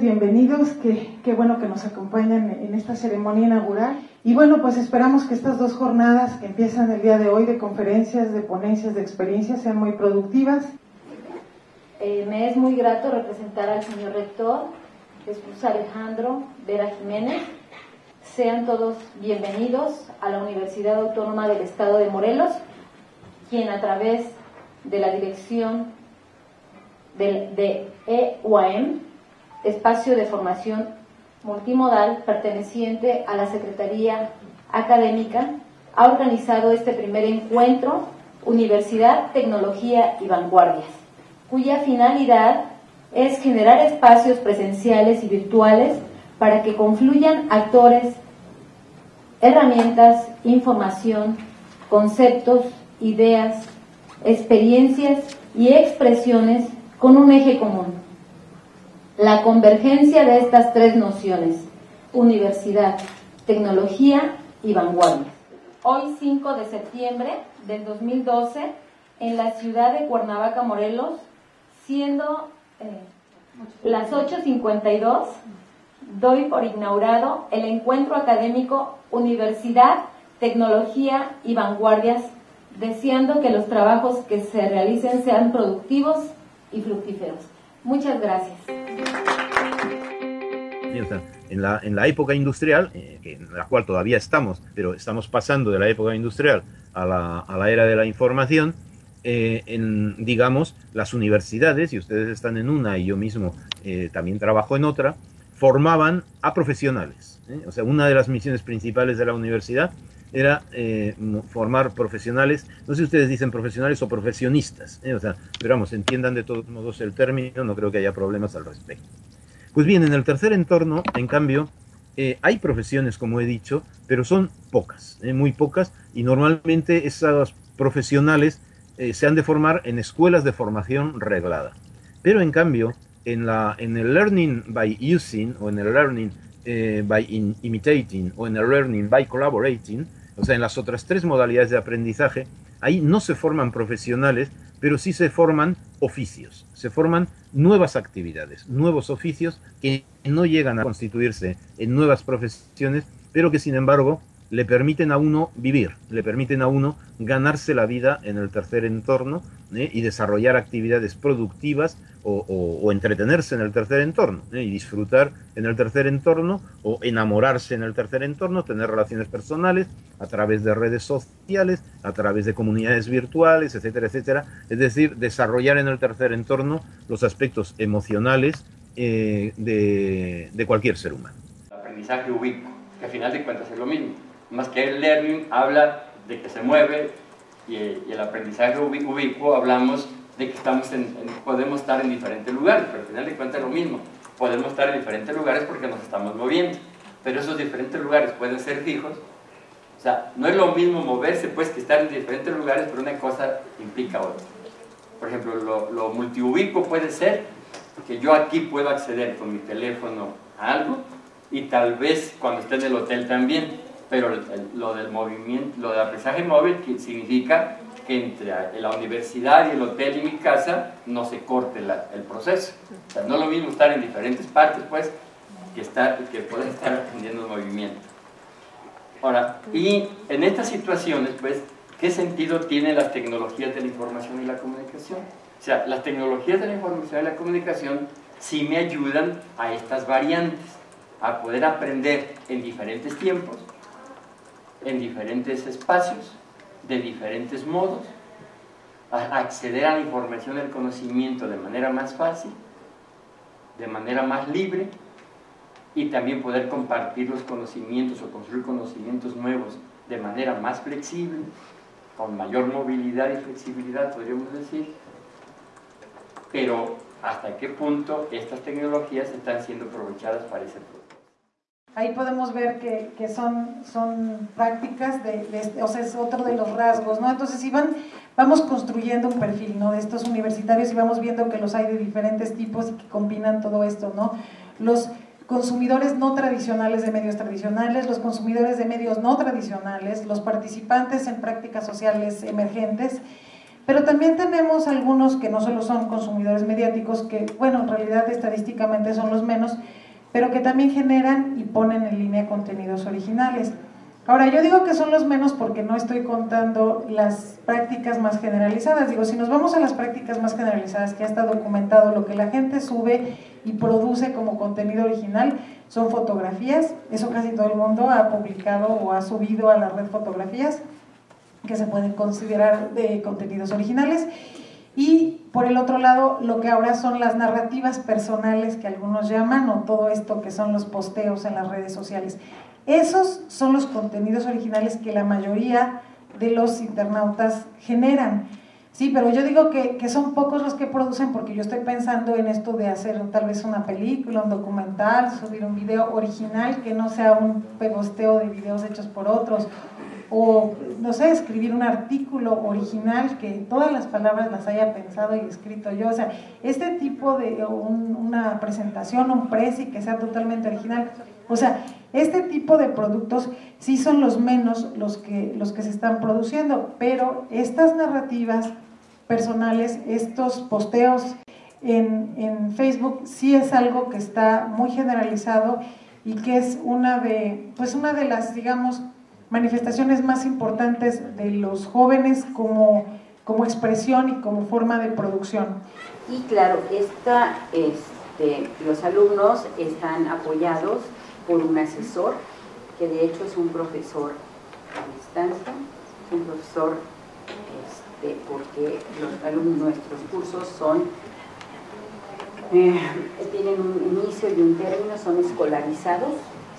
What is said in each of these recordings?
bienvenidos, qué, bueno que nos acompañan en esta ceremonia inaugural. Y bueno, pues esperamos que estas dos jornadas que empiezan el día de hoy de conferencias, de ponencias, de experiencias sean muy productivas. Eh, me es muy grato representar al señor rector, Jesús Alejandro Vera Jiménez. Sean todos bienvenidos a la Universidad Autónoma del Estado de Morelos, quien a través de la dirección de, EUAM, espacio de formación multimodal perteneciente a la Secretaría Académica, ha organizado este primer encuentro Universidad, Tecnología y Vanguardias, cuya finalidad es generar espacios presenciales y virtuales para que confluyan actores, herramientas, información, conceptos, ideas, experiencias y expresiones con un eje común. La convergencia de estas tres nociones, universidad, tecnología y vanguardia. Hoy 5 de septiembre del 2012, en la ciudad de Cuernavaca, Morelos, siendo eh, las 8.52, doy por inaugurado el encuentro académico Universidad, Tecnología y Vanguardias, deseando que los trabajos que se realicen sean productivos y fructíferos. Muchas gracias. En la, en la época industrial, eh, en la cual todavía estamos, pero estamos pasando de la época industrial a la, a la era de la información, eh, en, digamos, las universidades, y ustedes están en una y yo mismo eh, también trabajo en otra, formaban a profesionales. O sea, una de las misiones principales de la universidad era eh, formar profesionales, no sé si ustedes dicen profesionales o profesionistas, ¿eh? o sea, pero vamos, entiendan de todos modos el término, no creo que haya problemas al respecto. Pues bien, en el tercer entorno, en cambio, eh, hay profesiones, como he dicho, pero son pocas, muy pocas, y normalmente esas profesionales se han de formar en escuelas de formación reglada. Pero en cambio, en, la, en el learning by using o en el learning by imitating o en el learning by collaborating, o sea, en las otras tres modalidades de aprendizaje, ahí no se forman profesionales, pero sí se forman oficios, se forman nuevas actividades, nuevos oficios que no llegan a constituirse en nuevas profesiones, pero que sin embargo le permiten a uno vivir, le permiten a uno ganarse la vida en el tercer entorno ¿eh? y desarrollar actividades productivas o, entretenerse en el tercer entorno ¿eh? y disfrutar en el tercer entorno o enamorarse en el tercer entorno, tener relaciones personales a través de redes sociales, a través de comunidades virtuales, etcétera, etcétera. Es decir, desarrollar en el tercer entorno los aspectos emocionales eh, de, de cualquier ser humano. aprendizaje ubico, que al final de cuentas es lo mismo más que el learning habla de que se mueve y, el aprendizaje ubicuo hablamos de que estamos podemos estar en diferentes lugares, pero al final de cuentas es lo mismo. Podemos estar en diferentes lugares porque nos estamos moviendo, pero esos diferentes lugares pueden ser fijos. O sea, no es lo mismo moverse pues que estar en diferentes lugares, pero una cosa implica otra. Por ejemplo, lo, lo multiubicuo puede ser que yo aquí puedo acceder con mi teléfono a algo y tal vez cuando esté en el hotel también pero lo del movimiento, lo del aprendizaje móvil significa que entre la universidad y el hotel y mi casa no se corte el proceso. O sea, no es lo mismo estar en diferentes partes, pues, que, estar, que poder estar aprendiendo el movimiento. Ahora, y en estas situaciones, pues, ¿qué sentido tienen las tecnologías de la información y la comunicación? O sea, las tecnologías de la información y la comunicación sí me ayudan a estas variantes, a poder aprender en diferentes tiempos, en diferentes espacios, de diferentes modos, acceder a la información al conocimiento de manera más fácil, de manera más libre y también poder compartir los conocimientos o construir conocimientos nuevos de manera más flexible, con mayor movilidad y flexibilidad, podríamos decir, pero hasta qué punto estas tecnologías están siendo aprovechadas para ese propósito. Ahí podemos ver que, son, son prácticas, de, o sea, es otro de los rasgos, ¿no? Entonces, si vamos construyendo un perfil, ¿no? De estos universitarios y vamos viendo que los hay de diferentes tipos y que combinan todo esto, ¿no? Los consumidores no tradicionales de medios tradicionales, los consumidores de medios no tradicionales, los participantes en prácticas sociales emergentes, pero también tenemos algunos que no solo son consumidores mediáticos, que bueno, en realidad estadísticamente son los menos, pero que también generan y ponen en línea contenidos originales. Ahora, yo digo que son los menos porque no estoy contando las prácticas más generalizadas. Digo, si nos vamos a las prácticas más generalizadas, que ya está documentado lo que la gente sube y produce como contenido original, son fotografías. Eso casi todo el mundo ha publicado o ha subido a la red fotografías que se pueden considerar de contenidos originales. Y por el otro lado, lo que ahora son las narrativas personales que algunos llaman, o todo esto que son los posteos en las redes sociales. Esos son los contenidos originales que la mayoría de los internautas generan. Sí, pero yo digo que, que, son pocos los que producen porque yo estoy pensando en esto de hacer tal vez una película, un documental, subir un video original que no sea un pegosteo de videos hechos por otros o, no sé, escribir un artículo original que todas las palabras las haya pensado y escrito yo. O sea, este tipo de una presentación, un presi que sea totalmente original. O sea, este tipo de productos sí son los menos los que, los que se están produciendo, pero estas narrativas personales, estos posteos en, en Facebook, sí es algo que está muy generalizado y que es una de, pues una de las, digamos, manifestaciones más importantes de los jóvenes como, como expresión y como forma de producción. Y claro, esta, este, los alumnos están apoyados por un asesor, que de hecho es un profesor a distancia, un profesor este, porque los alumnos, nuestros cursos son, eh, tienen un inicio y un término, son escolarizados,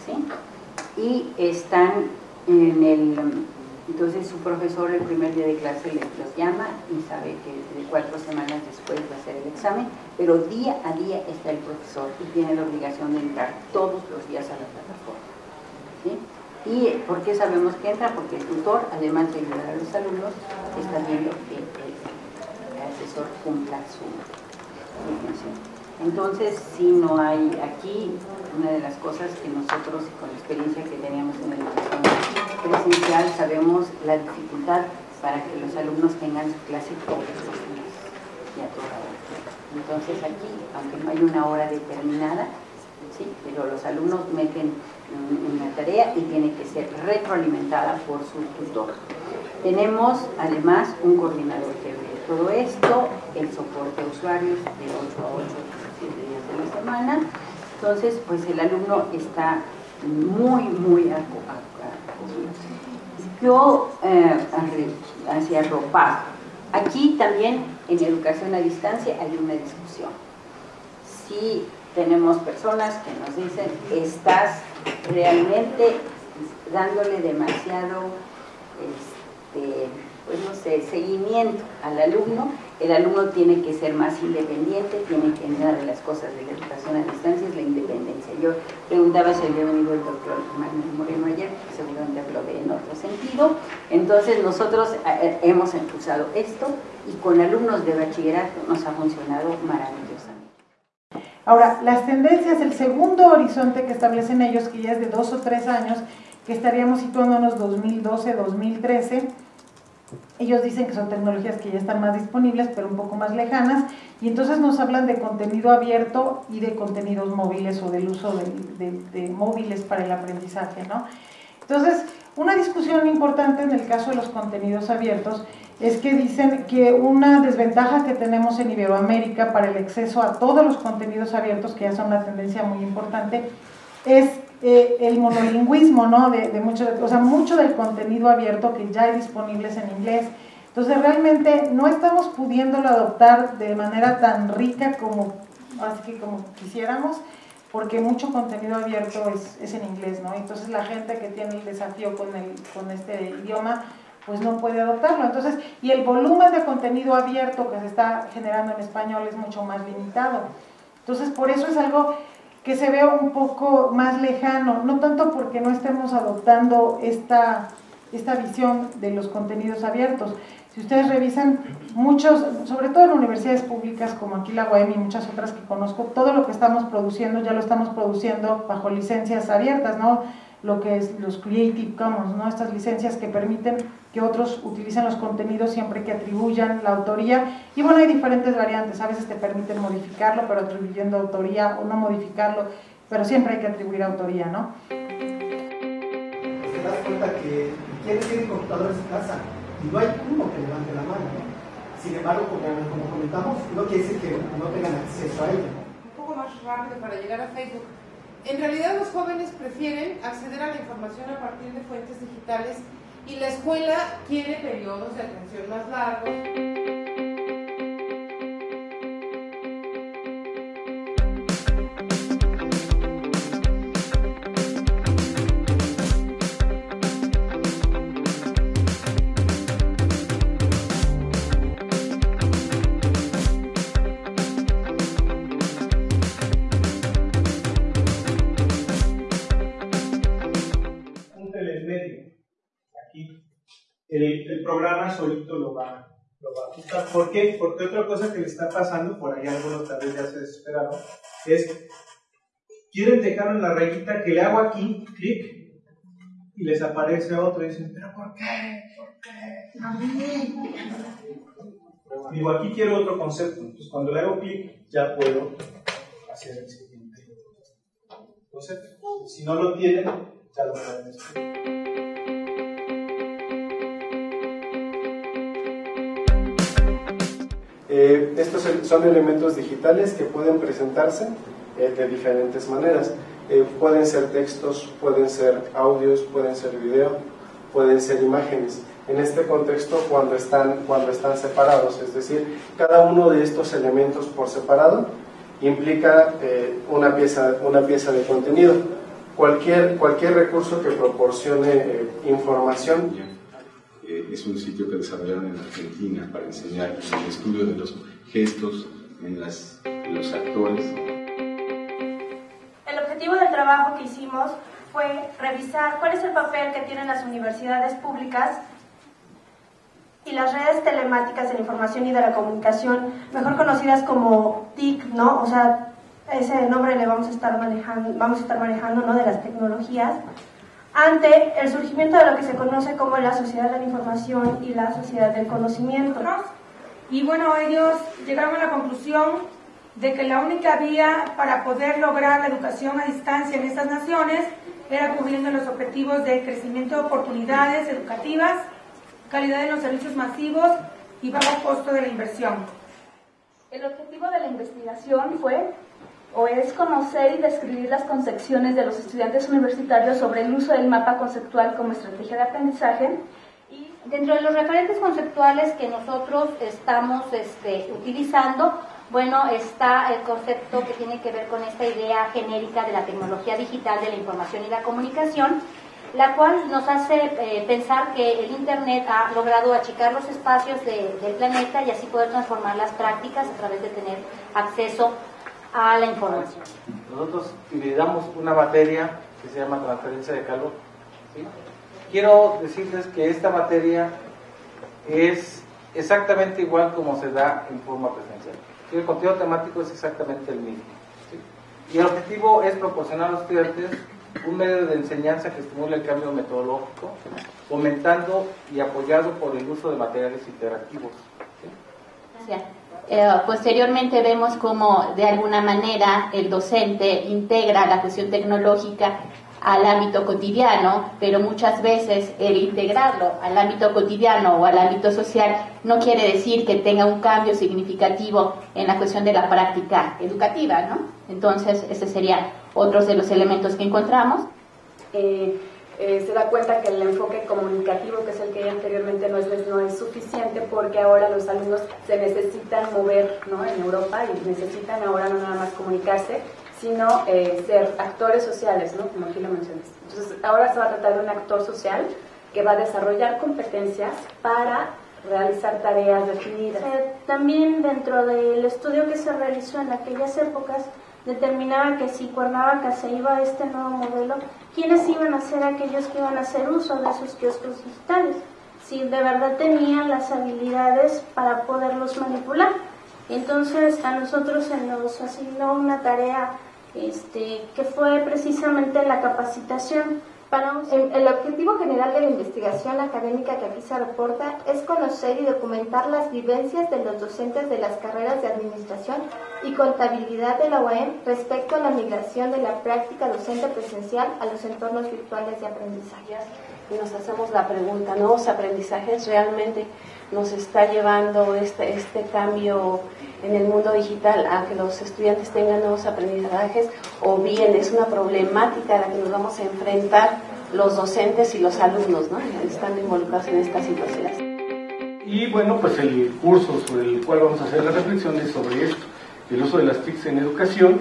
¿sí? y están en el, entonces su profesor el primer día de clase les, los llama y sabe que de cuatro semanas después va a hacer el examen, pero día a día está el profesor y tiene la obligación de entrar todos los días a la plataforma. ¿Y por qué sabemos que entra? Porque el tutor, además de ayudar a los alumnos, está viendo que el, asesor cumpla su, función. Entonces, si no hay aquí, una de las cosas que nosotros, con la experiencia que teníamos en la educación presencial sabemos la dificultad para que los alumnos tengan su clase todos y a toda hora. Entonces aquí, aunque no hay una hora determinada, ¿sí? pero los alumnos meten una tarea y tiene que ser retroalimentada por su tutor. Tenemos además un coordinador que ve todo esto, el soporte a usuarios de 8 a 8, 7 días de la semana. Entonces, pues el alumno está muy, muy yo eh, hacia ropa. Aquí también en educación a distancia hay una discusión. Si tenemos personas que nos dicen, estás realmente dándole demasiado este, pues seguimiento al alumno, el alumno tiene que ser más independiente, tiene que, una de las cosas de la educación a distancia es la independencia. Yo preguntaba si había venido el doctor Manuel Moreno ayer, seguramente habló de en otro sentido, entonces nosotros eh, eh, hemos impulsado esto y con alumnos de bachillerato nos ha funcionado maravillosamente. Ahora, las tendencias, el segundo horizonte que establecen ellos, que ya es de dos o tres años, que estaríamos situándonos 2012-2013, ellos dicen que son tecnologías que ya están más disponibles, pero un poco más lejanas, y entonces nos hablan de contenido abierto y de contenidos móviles o del uso de, móviles para el aprendizaje, ¿no? Entonces, una discusión importante en el caso de los contenidos abiertos es que dicen que una desventaja que tenemos en Iberoamérica para el acceso a todos los contenidos abiertos, que ya son una tendencia muy importante, es eh, el monolingüismo, ¿no? De, mucho, o sea, mucho del contenido abierto que ya hay disponibles en inglés. Entonces, realmente no estamos pudiéndolo adoptar de manera tan rica como, así que como quisiéramos, porque mucho contenido abierto es, es, en inglés, ¿no? Entonces, la gente que tiene el desafío con, el, con este idioma, pues no puede adoptarlo. Entonces, y el volumen de contenido abierto que se está generando en español es mucho más limitado. Entonces, por eso es algo que se vea un poco más lejano, no tanto porque no estemos adoptando esta, esta visión de los contenidos abiertos, Si ustedes revisan, muchos, sobre todo en universidades públicas como aquí la UAM y muchas otras que conozco, todo lo que estamos produciendo ya lo estamos produciendo bajo licencias abiertas, ¿no? Lo que es los Creative Commons, ¿no? Estas licencias que permiten que otros utilicen los contenidos siempre que atribuyan la autoría. Y bueno, hay diferentes variantes, a veces te permiten modificarlo, pero atribuyendo autoría o no modificarlo, pero siempre hay que atribuir autoría, ¿no? Te das cuenta que quienes tienen computadores en casa y no hay uno que levante la mano. Sin embargo, como, como comentamos, no quiere decir que no tengan acceso a ello. Un poco más rápido para llegar a Facebook. En realidad los jóvenes prefieren acceder a la información a partir de fuentes digitales y la escuela quiere periodos de atención más largos. El, programa solito lo va, lo va a ajustar. ¿Por qué? Porque otra cosa que le está pasando, por ahí algunos tal vez ya se desesperaron, es, quieren dejar en la rayita que le hago aquí, clic, y les aparece otro y dicen, pero ¿por qué? ¿Por qué? A mí. Digo, aquí quiero otro concepto. Entonces, cuando le hago clic, ya puedo hacer el siguiente concepto. Si no lo tienen, ya lo pueden escribir. Eh, estos son elementos digitales que pueden presentarse eh, de diferentes maneras. Eh, pueden ser textos, pueden ser audios, pueden ser video, pueden ser imágenes. En este contexto, cuando están, cuando están separados, es decir, cada uno de estos elementos por separado implica una, pieza, una pieza de contenido. Cualquier, cualquier recurso que proporcione información es un sitio que desarrollaron en Argentina para enseñar el estudio de los gestos en, las, los actores. El objetivo del trabajo que hicimos fue revisar cuál es el papel que tienen las universidades públicas y las redes telemáticas de la información y de la comunicación, mejor conocidas como TIC, ¿no? O sea, ese nombre le vamos a estar manejando, vamos a estar manejando, ¿no? De las tecnologías ante el surgimiento de lo que se conoce como la sociedad de la información y la sociedad del conocimiento. Y bueno, ellos llegaron a la conclusión de que la única vía para poder lograr la educación a distancia en estas naciones era cubriendo los objetivos de crecimiento de oportunidades educativas, calidad de los servicios masivos y bajo costo de la inversión. El objetivo de la investigación fue o es conocer y describir las concepciones de los estudiantes universitarios sobre el uso del mapa conceptual como estrategia de aprendizaje. Y dentro de los referentes conceptuales que nosotros estamos este, utilizando, bueno, está el concepto que tiene que ver con esta idea genérica de la tecnología digital de la información y la comunicación, la cual nos hace eh, pensar que el Internet ha logrado achicar los espacios del planeta y así poder transformar las prácticas a través de tener acceso a la información. Nosotros utilizamos una materia que se llama transferencia de calor. Quiero decirles que esta materia es exactamente igual como se da en forma presencial. El contenido temático es exactamente el mismo. Y el objetivo es proporcionar a los estudiantes un medio de enseñanza que estimule el cambio metodológico, fomentando y apoyado por el uso de materiales interactivos. Gracias. Eh, posteriormente vemos cómo de alguna manera el docente integra la cuestión tecnológica al ámbito cotidiano, pero muchas veces el integrarlo al ámbito cotidiano o al ámbito social no quiere decir que tenga un cambio significativo en la cuestión de la práctica educativa, ¿no? Entonces, ese sería otro de los elementos que encontramos. Eh, eh, se da cuenta que el enfoque comunicativo, que es el que anteriormente no es, no es suficiente porque ahora los alumnos se necesitan mover ¿no? en Europa y necesitan ahora no nada más comunicarse, sino eh, ser actores sociales, ¿no? como aquí lo mencionaste. Entonces, ahora se va a tratar de un actor social que va a desarrollar competencias para realizar tareas definidas. Eh, también dentro del estudio que se realizó en aquellas épocas, determinaba que si Cuernavaca se iba a este nuevo modelo, ¿quiénes iban a ser aquellos que iban a hacer uso de esos kioscos digitales? si de verdad tenían las habilidades para poderlos manipular. Entonces a nosotros se nos asignó una tarea este, que fue precisamente la capacitación el, objetivo general de la investigación académica que aquí se reporta es conocer y documentar las vivencias de los docentes de las carreras de Administración y Contabilidad de la UAM respecto a la migración de la práctica docente presencial a los entornos virtuales de aprendizaje. Y nos hacemos la pregunta, ¿nuevos aprendizajes realmente nos está llevando este, este cambio en el mundo digital a que los estudiantes tengan nuevos aprendizajes o bien es una problemática a la que nos vamos a enfrentar los docentes y los alumnos, ¿no? Están involucrados en estas situaciones. Y bueno, pues el curso sobre el cual vamos a hacer la reflexión es sobre esto, el uso de las TICs en educación,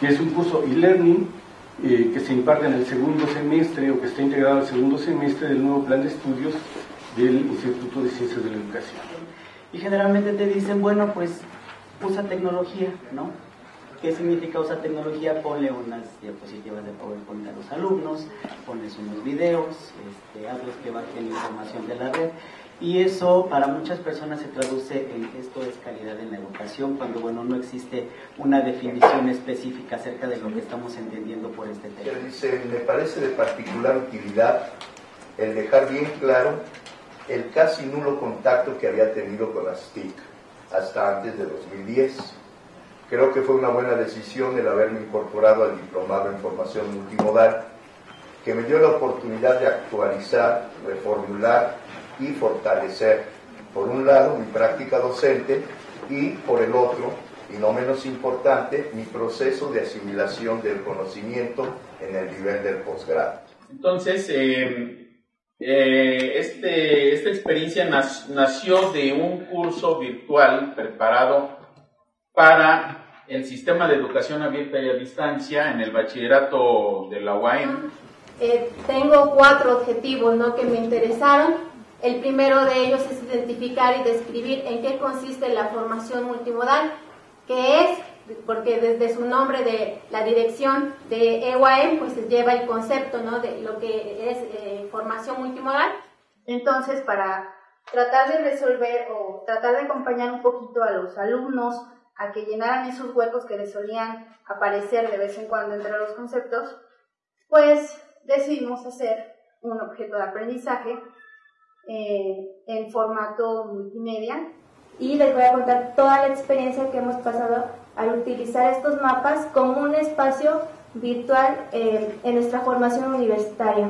que es un curso e-learning eh, que se imparte en el segundo semestre o que está integrado al segundo semestre del nuevo plan de estudios del Instituto de Ciencias de la Educación. Y generalmente te dicen, bueno, pues usa tecnología, ¿no? ¿Qué significa usar tecnología? Ponle unas diapositivas de PowerPoint a los alumnos, pones unos videos, este, hazles que bajen información de la red. Y eso para muchas personas se traduce en esto es calidad en la educación, cuando bueno no existe una definición específica acerca de lo que estamos entendiendo por este tema. Me parece de particular utilidad el dejar bien claro el casi nulo contacto que había tenido con las TIC hasta antes de 2010. Creo que fue una buena decisión el haberme incorporado al diplomado en formación multimodal, que me dio la oportunidad de actualizar, reformular y fortalecer, por un lado, mi práctica docente y, por el otro, y no menos importante, mi proceso de asimilación del conocimiento en el nivel del posgrado. Entonces, eh, eh, este, esta experiencia nació de un curso virtual preparado para el sistema de educación abierta y a distancia en el bachillerato de la UAM. Eh, tengo cuatro objetivos ¿no? que me interesaron. El primero de ellos es identificar y describir en qué consiste la formación multimodal, que es porque desde su nombre de la dirección de EYM, pues lleva el concepto ¿no? de lo que es eh, formación multimodal. Entonces, para tratar de resolver o tratar de acompañar un poquito a los alumnos a que llenaran esos huecos que les solían aparecer de vez en cuando entre los conceptos, pues decidimos hacer un objeto de aprendizaje eh, en formato multimedia y les voy a contar toda la experiencia que hemos pasado al utilizar estos mapas como un espacio virtual eh, en nuestra formación universitaria.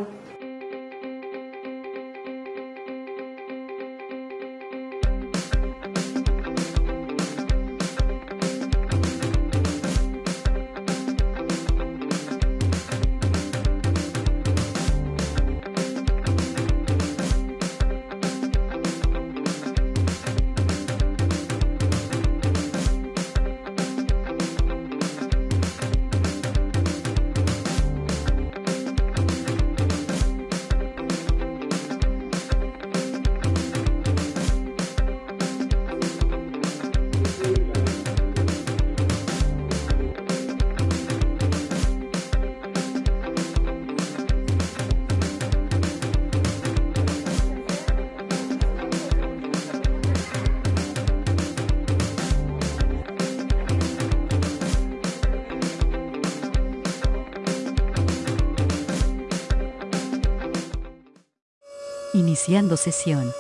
Sesión.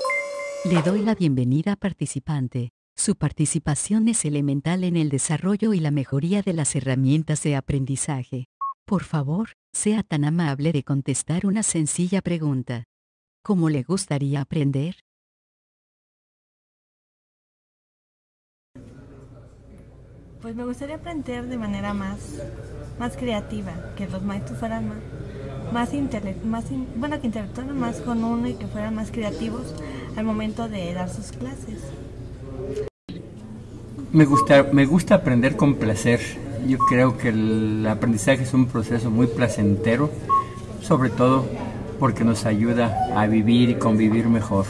Le doy la bienvenida a participante. Su participación es elemental en el desarrollo y la mejoría de las herramientas de aprendizaje. Por favor, sea tan amable de contestar una sencilla pregunta. ¿Cómo le gustaría aprender? Pues me gustaría aprender de manera más, más creativa, que los maestros fueran más, más, más bueno, que interactuaran más con uno y que fueran más creativos al momento de dar sus clases. Me gusta, me gusta aprender con placer. Yo creo que el aprendizaje es un proceso muy placentero, sobre todo porque nos ayuda a vivir y convivir mejor.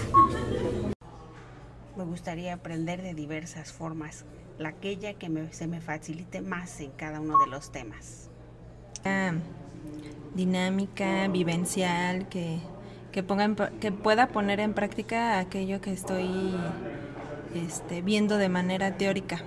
Me gustaría aprender de diversas formas, la aquella que se me facilite más en cada uno de los temas. Dinámica, vivencial, que, que, ponga que pueda poner en práctica aquello que estoy este, viendo de manera teórica.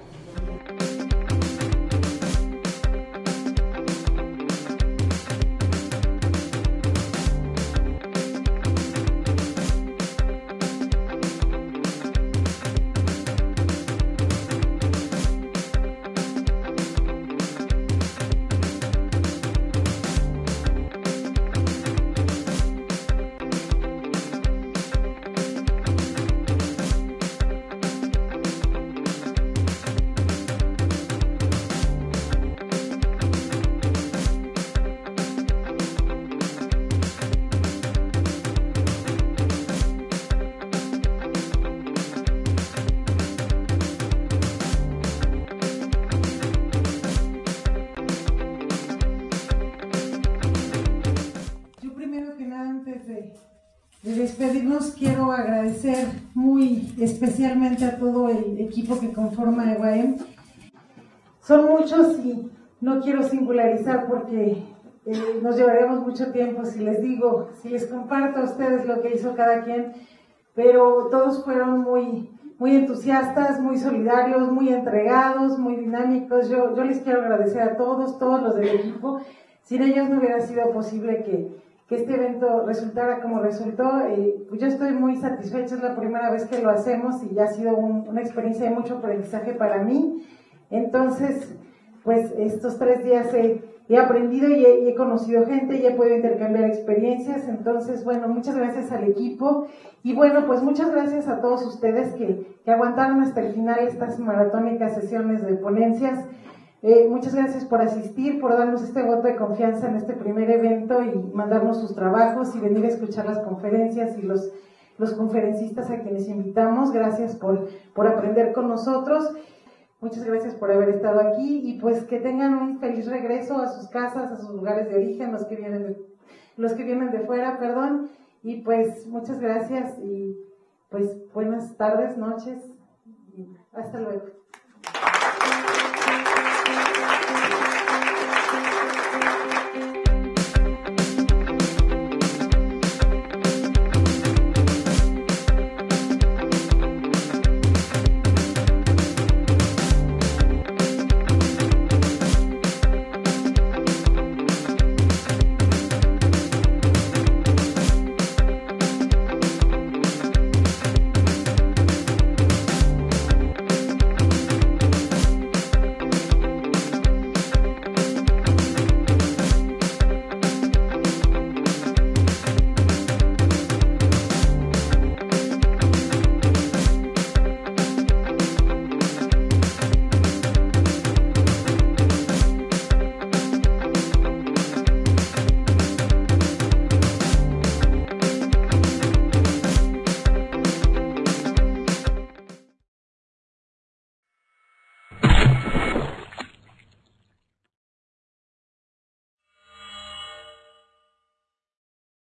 Agradecer muy especialmente a todo el equipo que conforma EWAEM. Son muchos y no quiero singularizar porque eh, nos llevaríamos mucho tiempo si les digo, si les comparto a ustedes lo que hizo cada quien, pero todos fueron muy, muy entusiastas, muy solidarios, muy entregados, muy dinámicos. Yo, yo les quiero agradecer a todos, todos los del equipo. Sin ellos no hubiera sido posible que, que este evento resultara como resultó. Pues yo estoy muy satisfecha, es la primera vez que lo hacemos y ya ha sido una experiencia de mucho aprendizaje para mí. Entonces, pues estos tres días he, aprendido y he, conocido gente y he podido intercambiar experiencias. Entonces, bueno, muchas gracias al equipo y bueno, pues muchas gracias a todos ustedes que, que aguantaron hasta el final estas maratónicas sesiones de ponencias. Eh, muchas gracias por asistir, por darnos este voto de confianza en este primer evento y mandarnos sus trabajos y venir a escuchar las conferencias y los, los conferencistas a quienes invitamos. Gracias por, por aprender con nosotros. Muchas gracias por haber estado aquí y pues que tengan un feliz regreso a sus casas, a sus lugares de origen, los que vienen de, los que vienen de fuera, perdón. Y pues muchas gracias y pues buenas tardes, noches. Y hasta luego.